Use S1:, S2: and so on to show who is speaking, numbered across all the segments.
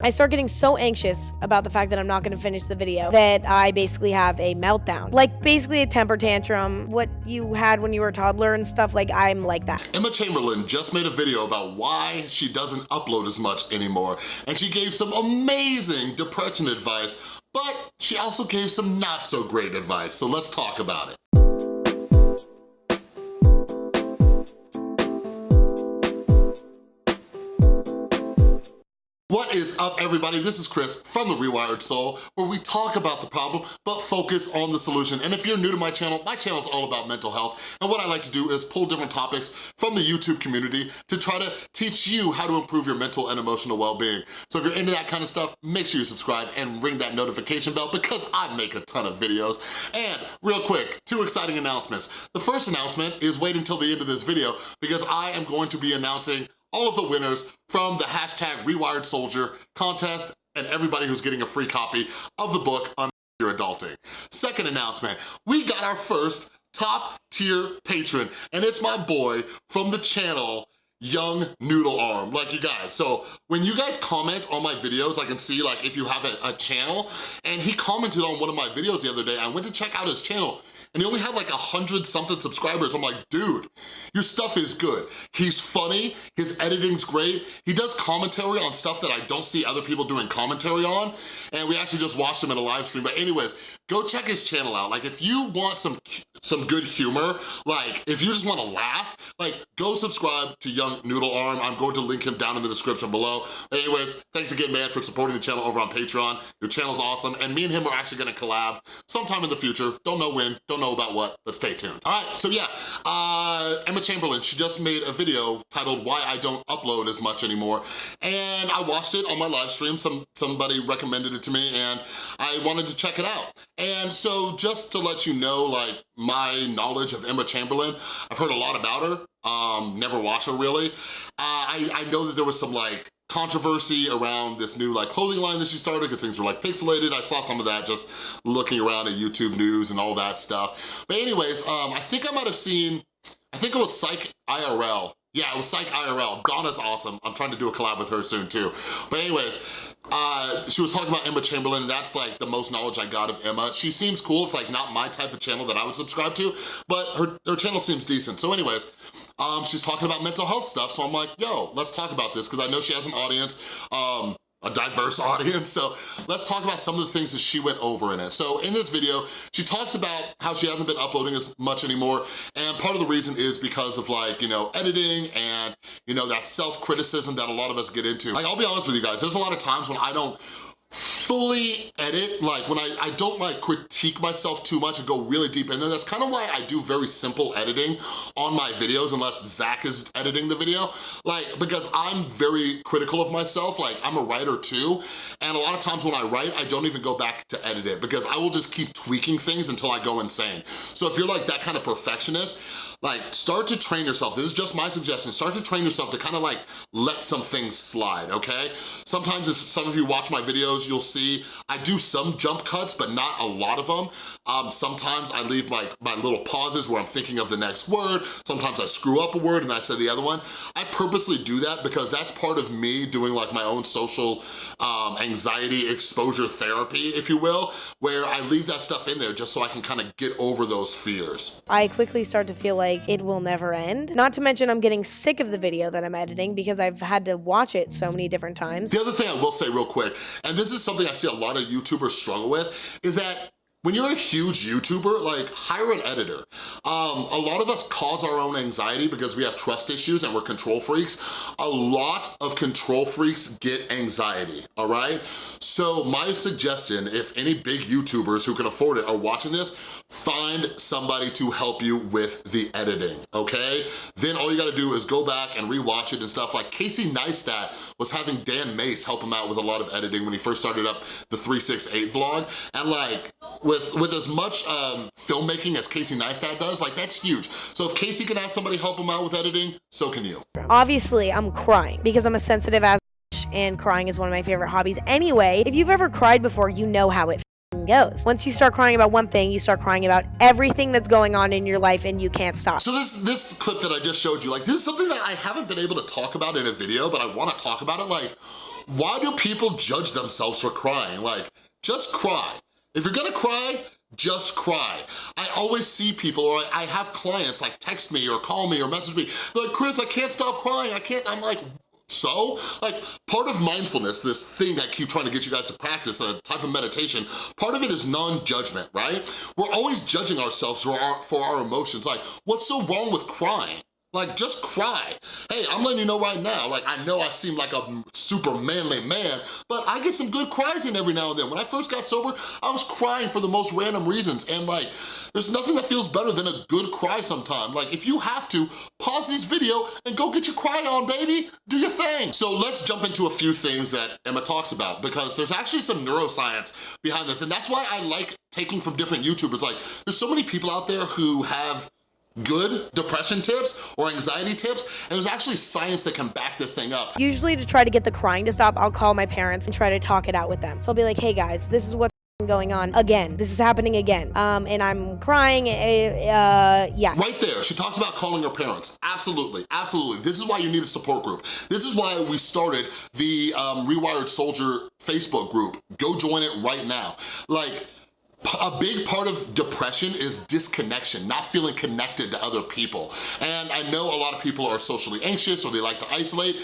S1: I start getting so anxious about the fact that I'm not going to finish the video that I basically have a meltdown. Like basically a temper tantrum, what you had when you were a toddler and stuff, like I'm like that.
S2: Emma Chamberlain just made a video about why she doesn't upload as much anymore, and she gave some amazing depression advice, but she also gave some not so great advice, so let's talk about it. Is up everybody? This is Chris from The Rewired Soul where we talk about the problem but focus on the solution. And if you're new to my channel, my channel is all about mental health and what I like to do is pull different topics from the YouTube community to try to teach you how to improve your mental and emotional well-being. So if you're into that kind of stuff, make sure you subscribe and ring that notification bell because I make a ton of videos. And real quick, two exciting announcements. The first announcement is wait until the end of this video because I am going to be announcing all of the winners from the hashtag Rewired Soldier contest and everybody who's getting a free copy of the book on your adulting. Second announcement, we got our first top tier patron and it's my boy from the channel young noodle arm. Like you guys so when you guys comment on my videos i can see like if you have a, a channel and he commented on one of my videos the other day. I went to check out his channel and he only had like a hundred something subscribers. I'm like, dude, your stuff is good. He's funny, his editing's great. He does commentary on stuff that I don't see other people doing commentary on, and we actually just watched him in a live stream. But anyways, go check his channel out. Like if you want some some good humor, like if you just wanna laugh, like go subscribe to Young Noodle Arm. I'm going to link him down in the description below. Anyways, thanks again, man, for supporting the channel over on Patreon. Your channel's awesome, and me and him are actually gonna collab sometime in the future. Don't know when, don't know about what, but stay tuned. All right, so yeah, uh, Emma Chamberlain, she just made a video titled Why I Don't Upload As Much Anymore, and I watched it on my live stream. Some Somebody recommended it to me, and I wanted to check it out. And so just to let you know, like, my knowledge of Emma Chamberlain, I've heard a lot about her, um, never watched her really. Uh, I, I know that there was some like controversy around this new like clothing line that she started because things were like pixelated. I saw some of that just looking around at YouTube news and all that stuff. But anyways, um, I think I might have seen, I think it was Psych IRL. Yeah, it was Psych IRL. Donna's awesome. I'm trying to do a collab with her soon too. But anyways, uh, she was talking about Emma Chamberlain, that's like the most knowledge I got of Emma. She seems cool, it's like not my type of channel that I would subscribe to, but her, her channel seems decent. So anyways, um, she's talking about mental health stuff, so I'm like, yo, let's talk about this, because I know she has an audience. Um, a diverse audience. So let's talk about some of the things that she went over in it. So in this video, she talks about how she hasn't been uploading as much anymore. And part of the reason is because of like, you know, editing and, you know, that self-criticism that a lot of us get into. Like, I'll be honest with you guys, there's a lot of times when I don't fully edit, like when I, I don't like critique myself too much and go really deep in there. That's kind of why I do very simple editing on my videos unless Zach is editing the video. Like, because I'm very critical of myself, like I'm a writer too. And a lot of times when I write, I don't even go back to edit it because I will just keep tweaking things until I go insane. So if you're like that kind of perfectionist, like start to train yourself. This is just my suggestion. Start to train yourself to kind of like let some things slide, okay? Sometimes if some of you watch my videos, you'll see I do some jump cuts, but not a lot of them. Um, sometimes I leave my, my little pauses where I'm thinking of the next word. Sometimes I screw up a word and I say the other one. I purposely do that because that's part of me doing like my own social um, anxiety exposure therapy, if you will, where I leave that stuff in there just so I can kind of get over those fears.
S1: I quickly start to feel like it will never end. Not to mention I'm getting sick of the video that I'm editing because I've had to watch it so many different times.
S2: The other thing I will say real quick, and this is something I see a lot of YouTubers struggle with, is that when you're a huge YouTuber, like hire an editor. Um, a lot of us cause our own anxiety because we have trust issues and we're control freaks. A lot of control freaks get anxiety, all right? So my suggestion, if any big YouTubers who can afford it are watching this, find somebody to help you with the editing, okay? Then all you gotta do is go back and rewatch it and stuff. Like Casey Neistat was having Dan Mace help him out with a lot of editing when he first started up the 368 vlog. And like, with, with as much um, filmmaking as Casey Neistat does, like that's huge. So if Casey can have somebody help him out with editing, so can you.
S1: Obviously, I'm crying because I'm a sensitive ass and crying is one of my favorite hobbies anyway. If you've ever cried before, you know how it goes. Once you start crying about one thing, you start crying about everything that's going on in your life and you can't stop.
S2: So this this clip that I just showed you, like this is something that I haven't been able to talk about in a video, but I want to talk about it like why do people judge themselves for crying? Like, just cry. If you're gonna cry, just cry. I always see people, or I have clients like text me or call me or message me, like, Chris, I can't stop crying, I can't, I'm like, so, like, part of mindfulness, this thing I keep trying to get you guys to practice, a type of meditation, part of it is non-judgment, right? We're always judging ourselves for our, for our emotions. Like, what's so wrong with crying? Like, just cry. Hey, I'm letting you know right now, like, I know I seem like a super manly man, but I get some good cries in every now and then. When I first got sober, I was crying for the most random reasons, and like, there's nothing that feels better than a good cry sometime. Like, if you have to, pause this video and go get your cry on, baby. Do your thing. So let's jump into a few things that Emma talks about, because there's actually some neuroscience behind this, and that's why I like taking from different YouTubers. Like, there's so many people out there who have good depression tips or anxiety tips, and there's actually science that can back this thing up.
S1: Usually to try to get the crying to stop, I'll call my parents and try to talk it out with them. So I'll be like, hey guys, this is what's going on again. This is happening again. Um, and I'm crying, eh, uh, yeah.
S2: Right there, she talks about calling her parents. Absolutely, absolutely. This is why you need a support group. This is why we started the um, Rewired Soldier Facebook group. Go join it right now. Like, a big part of depression is disconnection, not feeling connected to other people. And I know a lot of people are socially anxious or they like to isolate,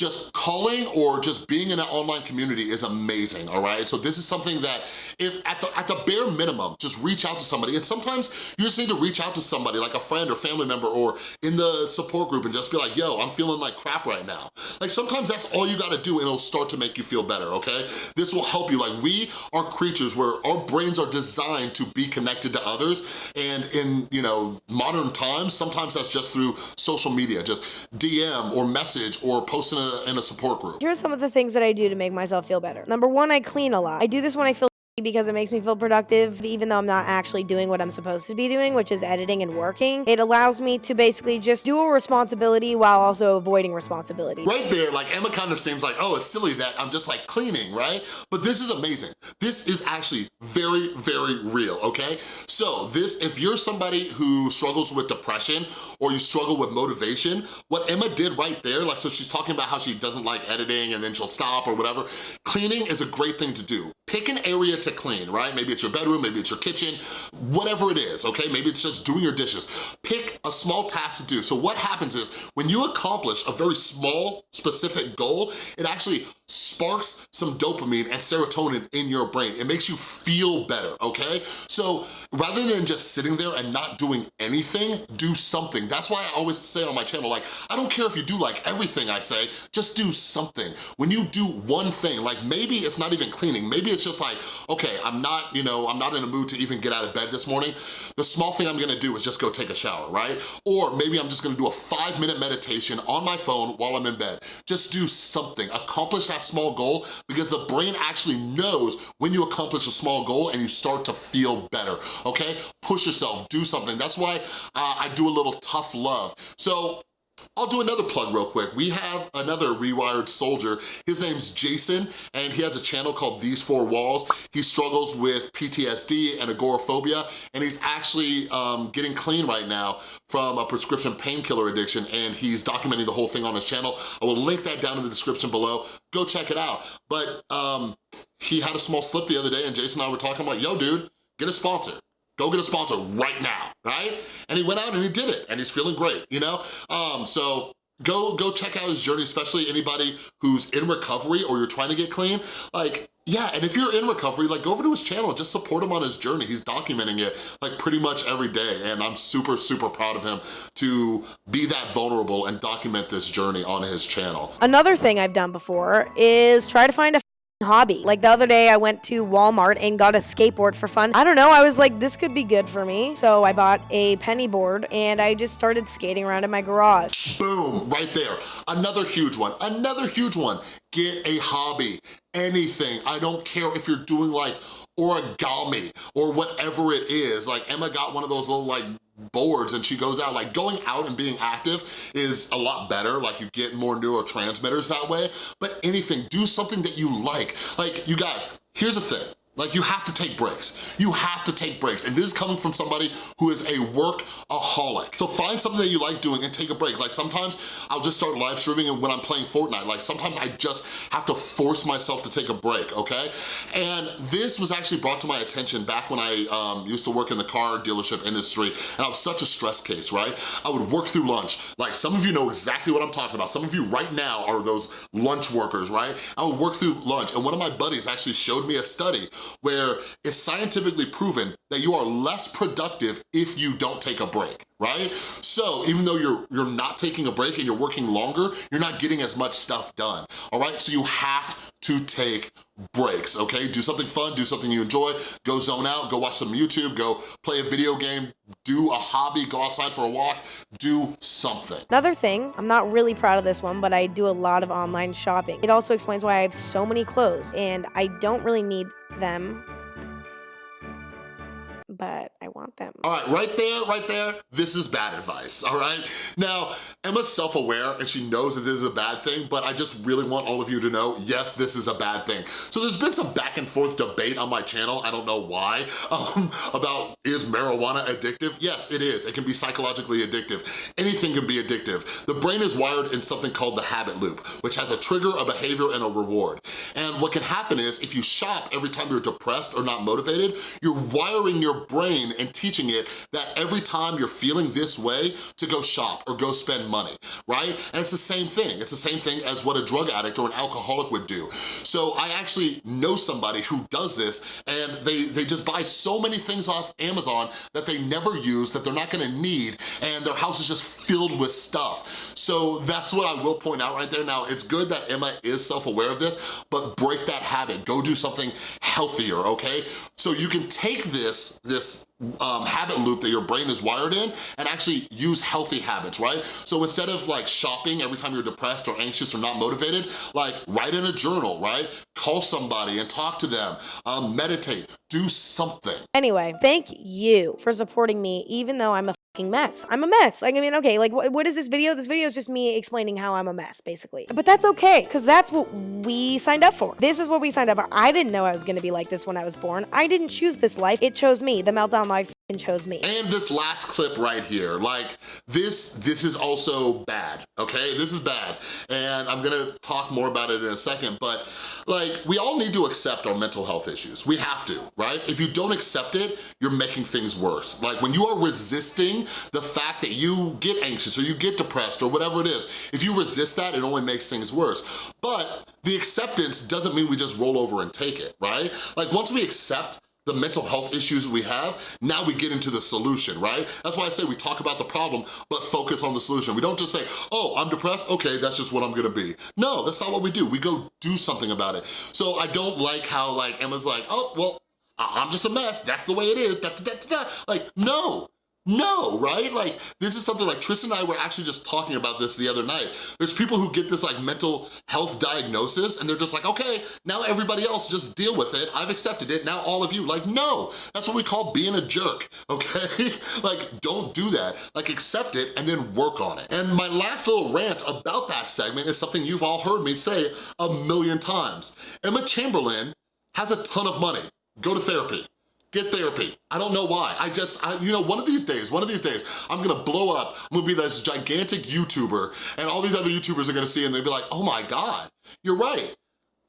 S2: just calling or just being in an online community is amazing, all right? So this is something that if at the, at the bare minimum, just reach out to somebody. And sometimes you just need to reach out to somebody like a friend or family member or in the support group and just be like, yo, I'm feeling like crap right now. Like sometimes that's all you gotta do and it'll start to make you feel better, okay? This will help you. Like we are creatures where our brains are designed to be connected to others. And in, you know, modern times, sometimes that's just through social media, just DM or message or posting a in a support group.
S1: Here's some of the things that I do to make myself feel better. Number one, I clean a lot. I do this when I feel because it makes me feel productive even though I'm not actually doing what I'm supposed to be doing, which is editing and working. It allows me to basically just do a responsibility while also avoiding responsibility.
S2: Right there, like Emma kind of seems like, oh, it's silly that I'm just like cleaning, right? But this is amazing. This is actually very, very real, okay? So this, if you're somebody who struggles with depression or you struggle with motivation, what Emma did right there, like, so she's talking about how she doesn't like editing and then she'll stop or whatever. Cleaning is a great thing to do. Pick an area to clean, right? Maybe it's your bedroom, maybe it's your kitchen, whatever it is, okay? Maybe it's just doing your dishes. Pick a small task to do. So what happens is when you accomplish a very small, specific goal, it actually sparks some dopamine and serotonin in your brain. It makes you feel better, okay? So rather than just sitting there and not doing anything, do something. That's why I always say on my channel, like, I don't care if you do like everything I say, just do something. When you do one thing, like maybe it's not even cleaning, maybe it's just like, okay, I'm not, you know, I'm not in a mood to even get out of bed this morning. The small thing I'm gonna do is just go take a shower, right? Or maybe I'm just gonna do a five minute meditation on my phone while I'm in bed. Just do something, accomplish that small goal because the brain actually knows when you accomplish a small goal and you start to feel better, okay? Push yourself, do something. That's why uh, I do a little tough love. So I'll do another plug real quick. We have another Rewired Soldier. His name's Jason, and he has a channel called These Four Walls. He struggles with PTSD and agoraphobia, and he's actually um, getting clean right now from a prescription painkiller addiction, and he's documenting the whole thing on his channel. I will link that down in the description below. Go check it out. But um, he had a small slip the other day, and Jason and I were talking, like, yo, dude, get a sponsor. Go get a sponsor right now, right? And he went out and he did it, and he's feeling great, you know? Um, so go, go check out his journey, especially anybody who's in recovery or you're trying to get clean. Like, yeah, and if you're in recovery, like go over to his channel, just support him on his journey. He's documenting it like pretty much every day and I'm super, super proud of him to be that vulnerable and document this journey on his channel.
S1: Another thing I've done before is try to find a hobby. Like the other day I went to Walmart and got a skateboard for fun. I don't know, I was like, this could be good for me. So I bought a penny board and I just started skating around in my garage.
S2: Boom, right there. Another huge one, another huge one. Get a hobby, anything. I don't care if you're doing like origami or whatever it is. Like Emma got one of those little like boards and she goes out, like going out and being active is a lot better, like you get more neurotransmitters that way, but anything, do something that you like. Like, you guys, here's the thing, Like you have to take breaks. You have to take breaks. And this is coming from somebody who is a workaholic. So find something that you like doing and take a break. Like sometimes I'll just start live streaming and when I'm playing Fortnite. Like sometimes I just have to force myself to take a break, okay? And this was actually brought to my attention back when I um, used to work in the car dealership industry and I was such a stress case, right? I would work through lunch. Like some of you know exactly what I'm talking about. Some of you right now are those lunch workers, right? I would work through lunch and one of my buddies actually showed me a study where it's scientifically proven that you are less productive if you don't take a break right? So even though you're, you're not taking a break and you're working longer, you're not getting as much stuff done, all right? So you have to take breaks, okay? Do something fun, do something you enjoy, go zone out, go watch some YouTube, go play a video game, do a hobby, go outside for a walk, do something.
S1: Another thing, I'm not really proud of this one, but I do a lot of online shopping. It also explains why I have so many clothes and I don't really need them. But want them.
S2: All right, right there, right there, this is bad advice, all right? Now, Emma's self-aware and she knows that this is a bad thing, but I just really want all of you to know, yes, this is a bad thing. So there's been some back and forth debate on my channel, I don't know why, um, about is marijuana addictive? Yes, it is. It can be psychologically addictive. Anything can be addictive. The brain is wired in something called the habit loop, which has a trigger, a behavior, and a reward. And what can happen is if you shop every time you're depressed or not motivated, you're wiring your brain and teaching it that every time you're feeling this way to go shop or go spend money, right? And it's the same thing. It's the same thing as what a drug addict or an alcoholic would do. So I actually know somebody who does this and they, they just buy so many things off Amazon that they never use, that they're not gonna need, and their house is just filled with stuff. So that's what I will point out right there. Now, it's good that Emma is self-aware of this, but break that habit. Go do something healthier, okay? So you can take this, this this um, habit loop that your brain is wired in and actually use healthy habits, right? So instead of like shopping every time you're depressed or anxious or not motivated, like write in a journal, right? Call somebody and talk to them, um, meditate, do something.
S1: Anyway, thank you for supporting me even though I'm a mess. I'm a mess. Like, I mean, okay, like, what, what is this video? This video is just me explaining how I'm a mess, basically. But that's okay, because that's what we signed up for. This is what we signed up for. I didn't know I was going to be like this when I was born. I didn't choose this life. It chose me. The Meltdown life chose me.
S2: And this last clip right here, like this, this is also bad, okay? This is bad. And I'm gonna talk more about it in a second, but like we all need to accept our mental health issues. We have to, right? If you don't accept it, you're making things worse. Like when you are resisting the fact that you get anxious or you get depressed or whatever it is, if you resist that, it only makes things worse. But the acceptance doesn't mean we just roll over and take it, right? Like once we accept the mental health issues we have, now we get into the solution, right? That's why I say we talk about the problem, but focus on the solution. We don't just say, oh, I'm depressed, okay, that's just what I'm gonna be. No, that's not what we do. We go do something about it. So I don't like how like Emma's like, oh, well, I'm just a mess, that's the way it is, da, da, da. Like, no, no, right? Like, this is something like Tristan and I were actually just talking about this the other night. There's people who get this like mental health diagnosis and they're just like, okay, now everybody else just deal with it. I've accepted it, now all of you. Like, no, that's what we call being a jerk, okay? like, don't do that. Like, accept it and then work on it. And my last little rant about that segment is something you've all heard me say a million times. Emma Chamberlain has a ton of money. Go to therapy. Get therapy. I don't know why. I just, I, you know, one of these days, one of these days, I'm gonna blow up. I'm gonna be this gigantic YouTuber and all these other YouTubers are gonna see and they'll be like, oh my God, you're right.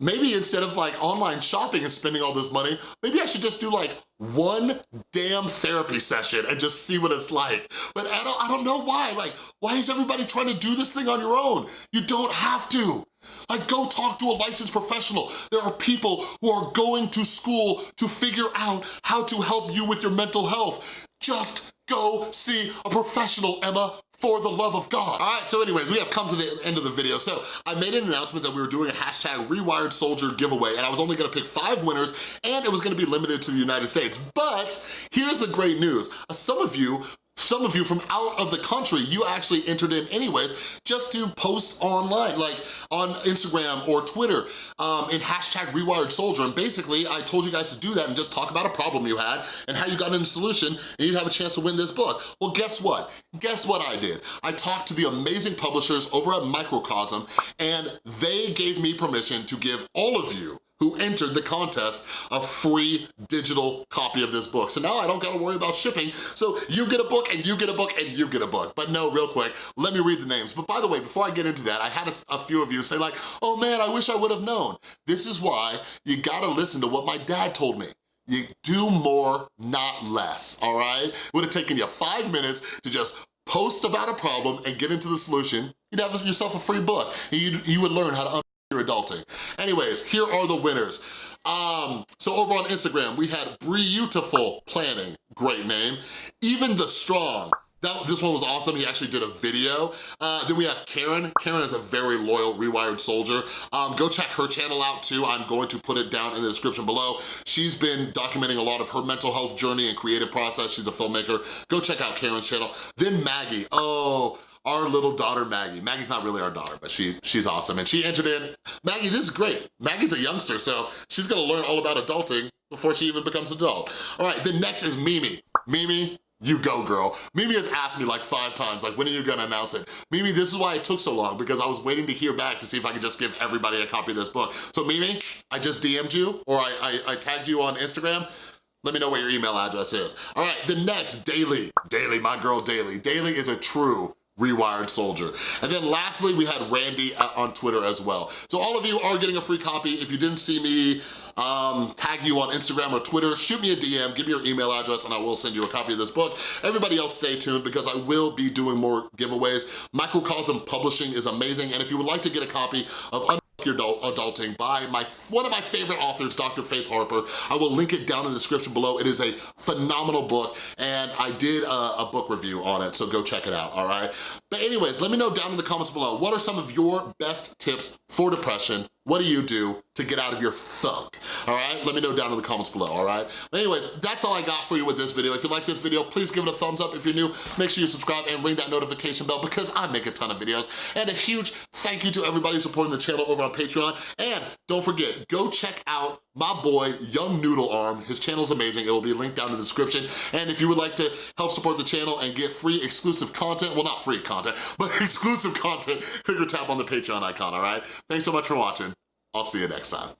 S2: Maybe instead of like online shopping and spending all this money, maybe I should just do like one damn therapy session and just see what it's like. But I don't, I don't know why. Like, why is everybody trying to do this thing on your own? You don't have to. Like go talk to a licensed professional. There are people who are going to school to figure out how to help you with your mental health. Just go see a professional, Emma for the love of God. All right, so anyways, we have come to the end of the video. So I made an announcement that we were doing a hashtag rewired soldier giveaway and I was only gonna pick five winners and it was gonna be limited to the United States. But here's the great news. Uh, some of you some of you from out of the country, you actually entered in anyways just to post online, like on Instagram or Twitter um, in hashtag rewired soldier. And basically, I told you guys to do that and just talk about a problem you had and how you got in a solution and you'd have a chance to win this book. Well, guess what? Guess what I did? I talked to the amazing publishers over at Microcosm and they gave me permission to give all of you who entered the contest a free digital copy of this book. So now I don't gotta worry about shipping. So you get a book and you get a book and you get a book. But no, real quick, let me read the names. But by the way, before I get into that, I had a, a few of you say like, oh man, I wish I would have known. This is why you gotta listen to what my dad told me. You do more, not less, all right? Would have taken you five minutes to just post about a problem and get into the solution. You'd have yourself a free book. You you would learn how to your adulting. Anyways, here are the winners. Um, so over on Instagram, we had Beautiful Planning, great name. Even the Strong, that, this one was awesome. He actually did a video. Uh, then we have Karen. Karen is a very loyal Rewired soldier. Um, go check her channel out too. I'm going to put it down in the description below. She's been documenting a lot of her mental health journey and creative process. She's a filmmaker. Go check out Karen's channel. Then Maggie. Oh, our little daughter Maggie. Maggie's not really our daughter, but she she's awesome. And she entered in, Maggie, this is great. Maggie's a youngster, so she's gonna learn all about adulting before she even becomes adult. All right, then next is Mimi. Mimi, you go, girl. Mimi has asked me like five times, like, when are you gonna announce it? Mimi, this is why it took so long, because I was waiting to hear back to see if I could just give everybody a copy of this book. So Mimi, I just DM'd you, or I, I, I tagged you on Instagram. Let me know what your email address is. All right, the next, Daily. Daily, my girl Daily. Daily is a true Rewired Soldier. And then lastly, we had Randy on Twitter as well. So all of you are getting a free copy. If you didn't see me um, tag you on Instagram or Twitter, shoot me a DM, give me your email address, and I will send you a copy of this book. Everybody else stay tuned because I will be doing more giveaways. Microcosm Publishing is amazing, and if you would like to get a copy of your adulting by my one of my favorite authors, Dr. Faith Harper. I will link it down in the description below. It is a phenomenal book and I did a, a, book review on it, so go check it out, all right? But anyways, let me know down in the comments below, what are some of your best tips for depression? What do you do to get out of your thunk, all right? Let me know down in the comments below, all right? Anyways, that's all I got for you with this video. If you like this video, please give it a thumbs up. If you're new, make sure you subscribe and ring that notification bell because I make a ton of videos. And a huge thank you to everybody supporting the channel over on Patreon. And don't forget, go check out my boy, Young Noodle Arm. His channel's amazing. It'll be linked down in the description. And if you would like to help support the channel and get free exclusive content, well, not free content, but exclusive content, click or tap on the Patreon icon, all right? Thanks so much for watching. I'll see you next time.